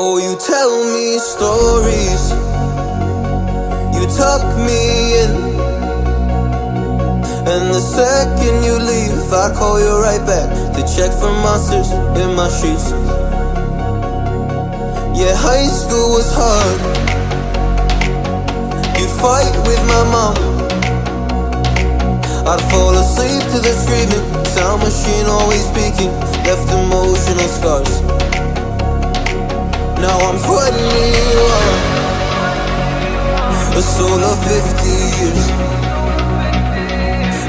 Oh, you tell me stories. You tuck me in. And the second you leave, I call you right back to check for monsters in my sheets. Yeah, high school was hard. You'd fight with my mom. I'd fall asleep to the screaming, sound machine always speaking, left emotional scars. Now I'm 21, a soul of 50 years.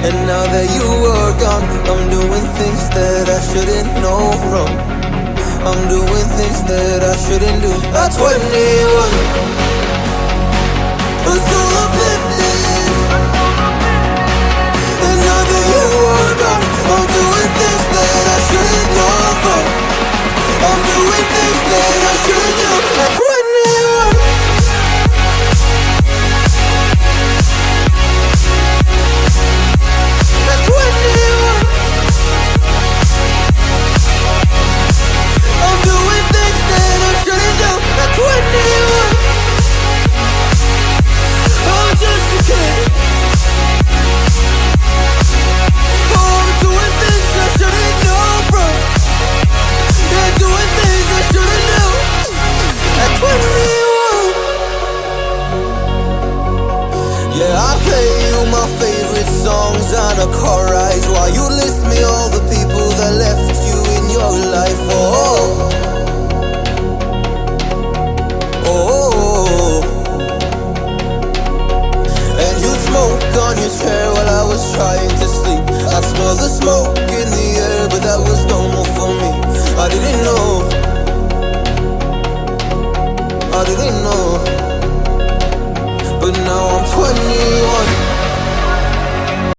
And now that you are gone, I'm doing things that I shouldn't know from. I'm doing things that I shouldn't do. At 21, a soul I play you my favorite songs on a car ride while you list me all the people that left you in your life. Oh, oh. And you smoke on your chair while I was trying to sleep. I smell the smoke in the air, but that was normal for me. I didn't know. I didn't know. But now I'm 21